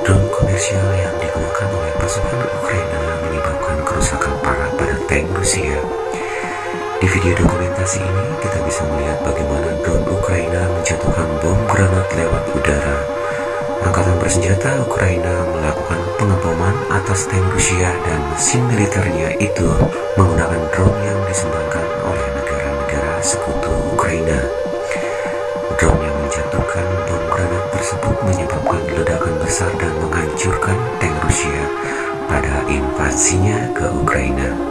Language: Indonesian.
Drone komersial yang digunakan oleh pasukan Ukraina menyebabkan kerusakan parah pada tank Rusia. Di video dokumentasi ini, kita bisa melihat bagaimana drone Ukraina menjatuhkan bom granat lewat udara. Angkatan bersenjata Ukraina melakukan pengeboman atas tank Rusia dan mesin militernya itu menggunakan drone yang disumbangkan oleh negara-negara sekutu Ukraina. Drone yang menjatuhkan bom besar dan menghancurkan tank Rusia pada invasinya ke Ukraina.